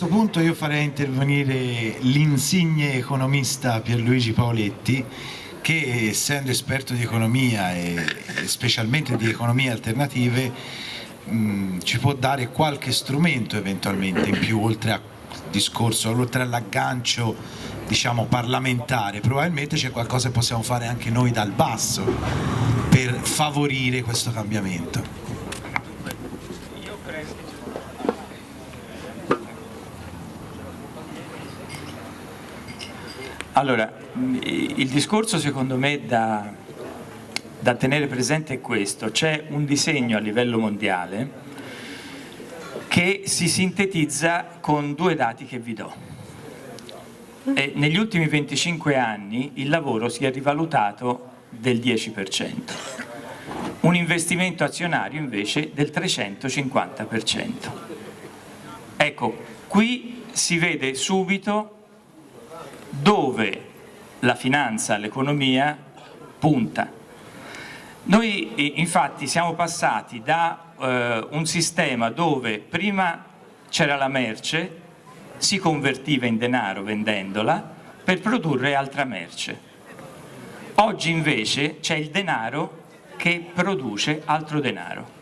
A questo punto io farei intervenire l'insigne economista Pierluigi Paoletti che essendo esperto di economia e specialmente di economie alternative mh, ci può dare qualche strumento eventualmente in più oltre al discorso, oltre all'aggancio diciamo parlamentare, probabilmente c'è qualcosa che possiamo fare anche noi dal basso per favorire questo cambiamento. Allora, il discorso secondo me da, da tenere presente è questo, c'è un disegno a livello mondiale che si sintetizza con due dati che vi do. E negli ultimi 25 anni il lavoro si è rivalutato del 10%, un investimento azionario invece del 350%. Ecco, qui si vede subito dove la finanza, l'economia punta. Noi infatti siamo passati da eh, un sistema dove prima c'era la merce, si convertiva in denaro vendendola per produrre altra merce. Oggi invece c'è il denaro che produce altro denaro.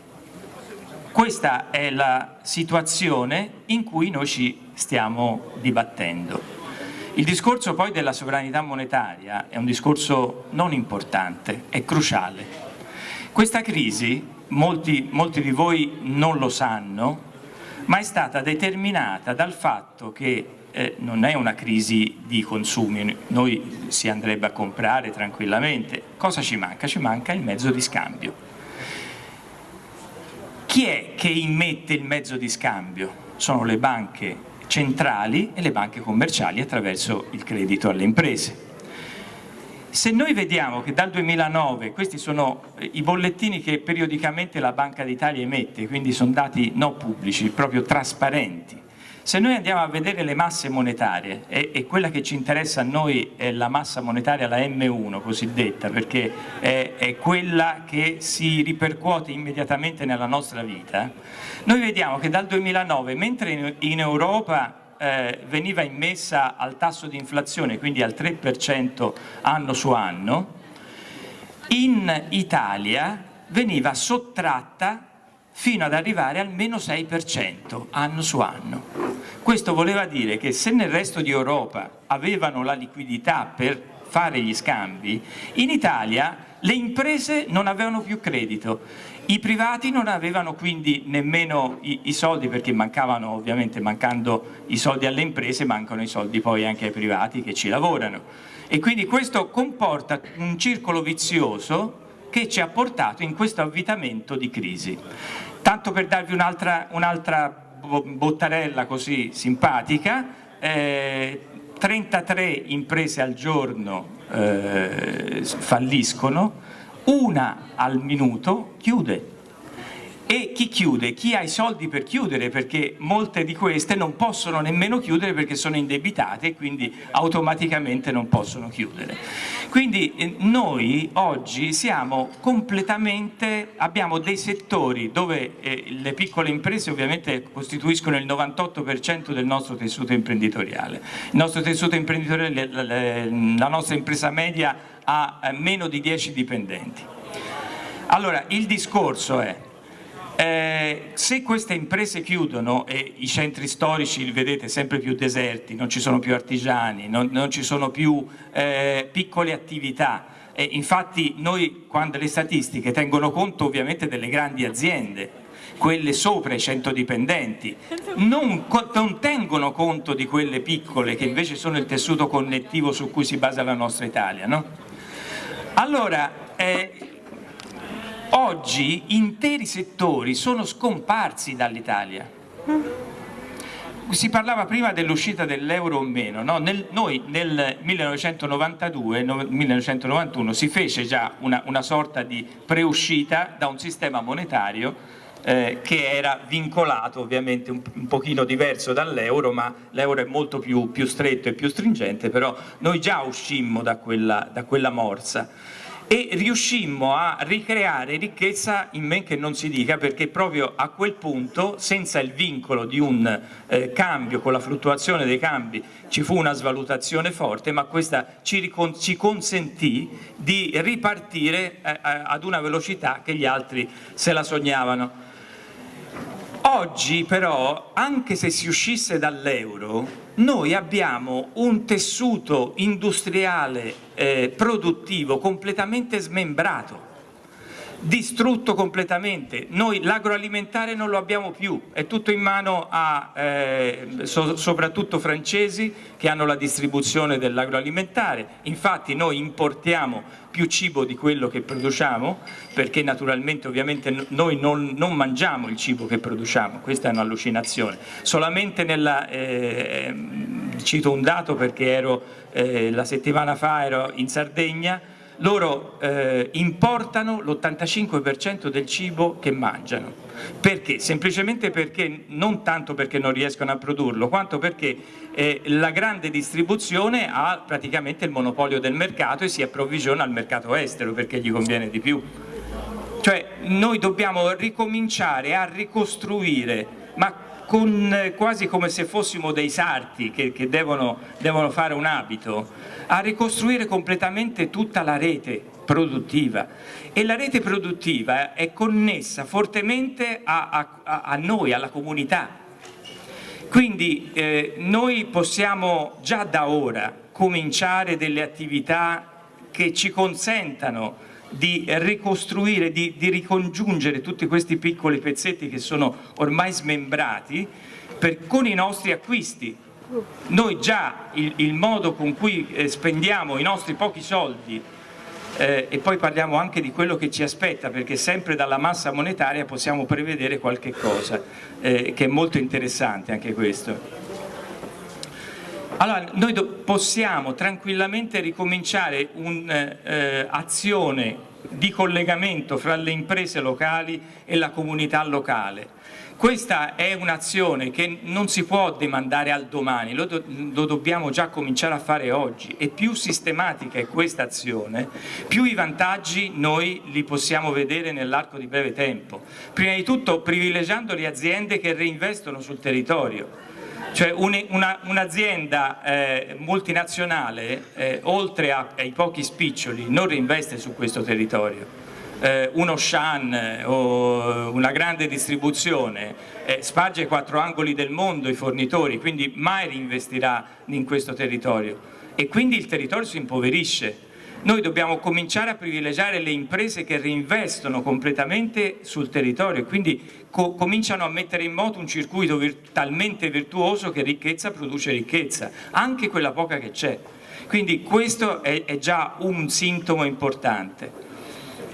Questa è la situazione in cui noi ci stiamo dibattendo. Il discorso poi della sovranità monetaria è un discorso non importante, è cruciale. Questa crisi, molti, molti di voi non lo sanno, ma è stata determinata dal fatto che eh, non è una crisi di consumi, noi si andrebbe a comprare tranquillamente. Cosa ci manca? Ci manca il mezzo di scambio. Chi è che immette il mezzo di scambio? Sono le banche centrali e le banche commerciali attraverso il credito alle imprese. Se noi vediamo che dal 2009, questi sono eh, i bollettini che periodicamente la Banca d'Italia emette, quindi sono dati non pubblici, proprio trasparenti, se noi andiamo a vedere le masse monetarie, e, e, quella che ci interessa a noi è la massa monetaria, la M1 cosiddetta, perché è, è quella che si ripercuote immediatamente nella nostra vita, noi vediamo che dal 2009, mentre in, in Europa eh, veniva immessa al tasso di inflazione, quindi al 3% anno su anno, in Italia veniva sottratta fino ad arrivare al meno 6% anno su anno. Questo voleva dire che se nel resto di Europa avevano la liquidità per fare gli scambi, in Italia le imprese non avevano più credito, i privati non avevano quindi nemmeno i, i, soldi perché mancavano ovviamente mancando i soldi alle imprese mancano i soldi poi anche ai privati che ci lavorano e quindi questo comporta un circolo vizioso che ci ha portato in questo avvitamento di crisi. Tanto per darvi un'altra un bottarella così simpatica, eh, 33 imprese al giorno eh, falliscono, una al minuto chiude e chi chiude? Chi ha i soldi per chiudere perché molte di queste non possono nemmeno chiudere perché sono indebitate e quindi automaticamente non possono chiudere. Quindi eh, noi oggi siamo completamente, abbiamo dei settori dove eh, le piccole imprese ovviamente costituiscono il 98% del nostro tessuto imprenditoriale. Il nostro tessuto imprenditoriale, la nostra impresa media ha eh, meno di 10 dipendenti. Allora il discorso è eh, se queste imprese chiudono e i centri storici li vedete sempre più deserti, non ci sono più artigiani, non, non ci sono più eh, piccole attività, e infatti noi quando le statistiche tengono conto ovviamente delle grandi aziende, quelle sopra i 100 dipendenti, non, non, tengono conto di quelle piccole che invece sono il tessuto connettivo su cui si basa la nostra Italia. No? Allora, eh, Oggi interi settori sono scomparsi dall'Italia. Si parlava prima dell'uscita dell'euro o meno, no? nel, noi nel 1992-1991 si fece già una, una sorta di preuscita da un sistema monetario eh, che era vincolato ovviamente un, un pochino diverso dall'euro ma l'euro è molto più, più, stretto e più stringente però noi già uscimmo da quella, da quella morsa e riuscimmo a ricreare ricchezza in men che non si dica perché proprio a quel punto senza il vincolo di un eh, cambio con la fluttuazione dei cambi ci fu una svalutazione forte ma questa ci, ci consentì di ripartire eh, ad una velocità che gli altri se la sognavano. Oggi però, anche se si uscisse dall'euro, noi abbiamo un tessuto industriale eh, produttivo completamente smembrato distrutto completamente. Noi l'agroalimentare non lo abbiamo più, è tutto in mano a eh, so, soprattutto francesi che hanno la distribuzione dell'agroalimentare. Infatti noi importiamo più cibo di quello che produciamo perché naturalmente ovviamente noi non, non mangiamo il cibo che produciamo, questa è un'allucinazione. Solamente nella, eh, cito un dato perché ero, eh, la settimana fa ero in Sardegna loro eh, importano l'85% del cibo che mangiano. Perché? Semplicemente perché, non tanto perché non riescono a produrlo, quanto perché eh, la grande distribuzione ha praticamente il monopolio del mercato e si approvvigiona al mercato estero perché gli conviene di più. Cioè noi dobbiamo ricominciare a ricostruire, ma con, quasi come se fossimo dei sarti che, che devono, devono fare un abito, a ricostruire completamente tutta la rete produttiva e la rete produttiva è connessa fortemente a, a, a noi, alla comunità. Quindi eh, noi possiamo già da ora cominciare delle attività che ci consentano di ricostruire, di, di, ricongiungere tutti questi piccoli pezzetti che sono ormai smembrati per, con i nostri acquisti. Noi già il, il modo con cui eh, spendiamo i nostri pochi soldi eh, e poi parliamo anche di quello che ci aspetta perché sempre dalla massa monetaria possiamo prevedere qualche cosa eh, che è molto interessante anche questo. Allora, noi possiamo tranquillamente ricominciare un'azione eh, di collegamento fra le imprese locali e la comunità locale. Questa è un'azione che non si può demandare al domani, lo, do lo, dobbiamo già cominciare a fare oggi e più sistematica è questa azione, più i vantaggi noi li possiamo vedere nell'arco di breve tempo. Prima di tutto privilegiando le aziende che reinvestono sul territorio cioè un'azienda un eh, multinazionale, eh, oltre a, ai pochi spiccioli, non reinveste su questo territorio. Eh, uno Shan eh, o una grande distribuzione eh, sparge ai quattro angoli del mondo i fornitori, quindi mai reinvestirà in questo territorio e quindi il territorio si impoverisce noi dobbiamo cominciare a privilegiare le imprese che reinvestono completamente sul territorio e quindi co cominciano a mettere in moto un circuito vir talmente virtuoso che ricchezza produce ricchezza, anche quella poca che c'è. Quindi questo è, è già un sintomo importante.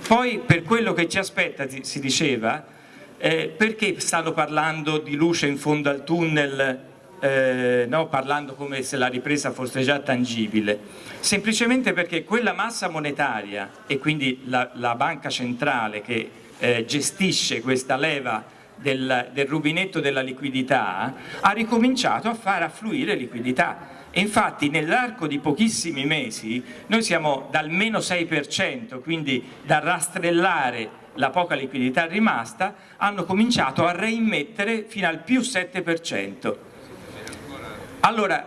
Poi per quello che ci aspetta, si diceva, eh, perché stanno parlando di luce in fondo al tunnel eh, no, parlando come se la ripresa fosse già tangibile, semplicemente perché quella massa monetaria e quindi la, la banca centrale che eh, gestisce questa leva del, del rubinetto della liquidità ha ricominciato a far affluire liquidità infatti nell'arco di pochissimi mesi noi siamo dal meno 6%, quindi da rastrellare la poca liquidità rimasta, hanno cominciato a reimmettere fino al più 7%. Allora,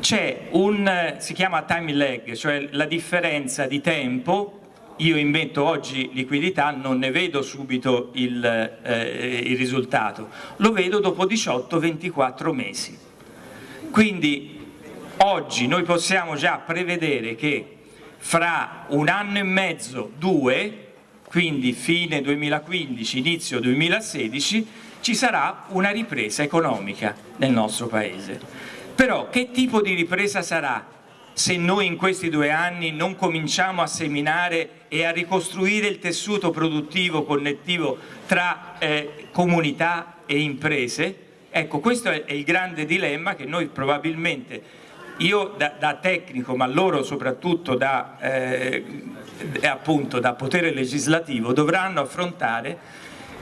c'è un, si chiama time lag, cioè la differenza di tempo, io immetto oggi liquidità, non ne vedo subito il, eh, il risultato, lo vedo dopo 18-24 mesi. Quindi oggi noi possiamo già prevedere che fra un anno e mezzo, due, quindi fine 2015, inizio 2016, ci sarà una ripresa economica nel nostro Paese. Però che tipo di ripresa sarà se noi in questi due anni non cominciamo a seminare e a ricostruire il tessuto produttivo connettivo tra eh, comunità e imprese? Ecco, questo è il grande dilemma che noi probabilmente, io da, da tecnico, ma loro soprattutto da, eh, appunto, da potere legislativo, dovranno affrontare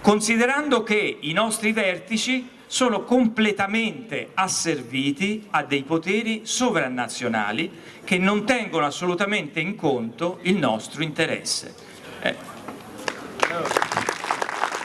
considerando che i nostri vertici sono completamente asserviti a dei poteri sovranazionali che non tengono assolutamente in conto il nostro interesse. Eh.